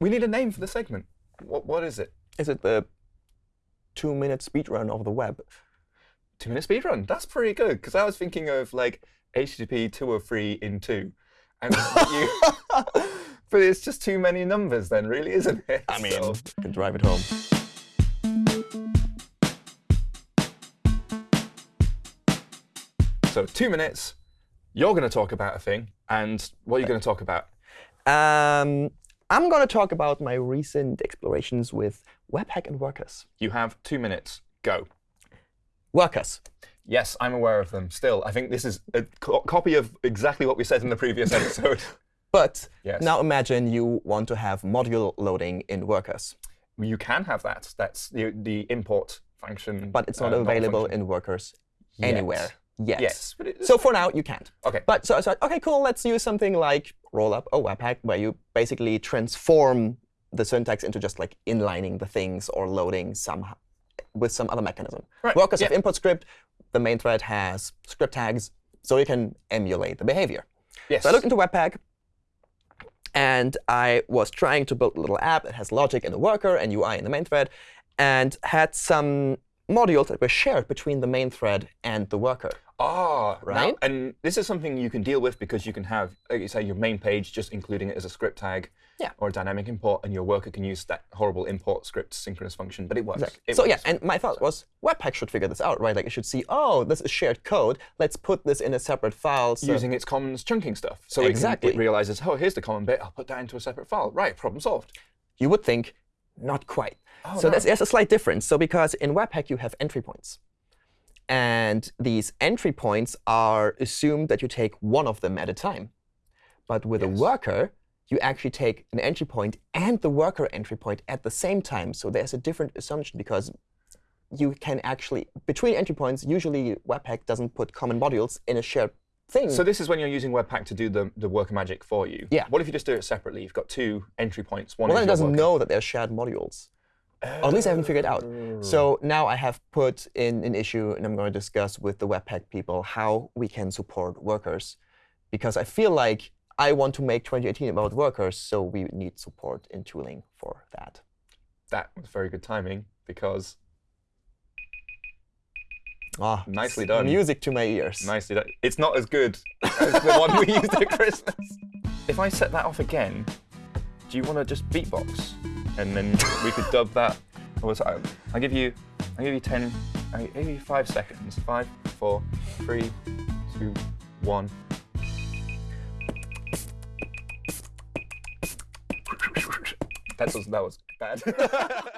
We need a name for the segment. What What is it? Is it the two-minute speedrun of the web? Two minute speed run. That's pretty good. Because I was thinking of like HTTP 203 in two. And you, but it's just too many numbers then, really, isn't it? I mean, So- you can drive it home. So two minutes, you're going to talk about a thing. And what are you going to talk about? Um, I'm going to talk about my recent explorations with Webpack and Workers. You have two minutes. Go. Workers. Yes, I'm aware of them. Still, I think this is a co- copy of exactly what we said in the previous episode. But Yes. now imagine you want to have module loading in Workers, you can have that. That's the, the import function. but it's not uh, available in Workers Yet. anywhere yet. Yes. So for now, you can't. OK. But so I said, OK, cool, let's use something like Rollup or oh, Webpack, where you basically transform the syntax into just like inlining the things or loading somehow with some other mechanism. Right, Workers have yeah. import script. The main thread has script tags, so you can emulate the behavior. yes. So I looked into Webpack, and I was trying to build a little app that has logic in the worker and UI in the main thread, and had some modules that were shared between the main thread and the worker. Ah, now- Right? and this is something you can deal with because you can have, like you say, your main page just including it as a script tag Yeah. or a dynamic import, and your worker can use that horrible import script synchronous function. But it works. It so yeah, and my thought was Webpack should figure this out, right? Like it should see, oh, this is shared code. Let's put this in a separate file. So using its commons chunking stuff. So it can- Exactly. it, realizes, oh, here's the common bit. I'll put that into a separate file. Right, problem solved. you would think, not quite. Oh, so no. there's, there's a slight difference. So because in Webpack you have entry points. And these entry points are assumed that you take one of them at a time. But with a worker, you actually take an entry point and the worker entry point at the same time. So there's a different assumption because you can actually, between entry points, usually Webpack doesn't put common modules in a shared thing. So this is when you're using Webpack to do the, the worker magic for you. Yeah. What if you just do it separately? You've got two entry points. One well, then it doesn't worker. know that they're shared modules. Or at least I haven't figured out. So now I have put in an issue, and I'm going to discuss with the Webpack people how we can support workers. Because I feel like I want to make 2018 about workers, so we need support in tooling for that. That was very good timing because Ah, Nicely done. Music to my ears. nicely done. It's not as good as the one we used at Christmas. If I set that off again, do you want to just beatbox? And then we could dub that. I'll give you, I'll give you 10, I'll give you five seconds. Five, four, three, two, one. That was, that was bad.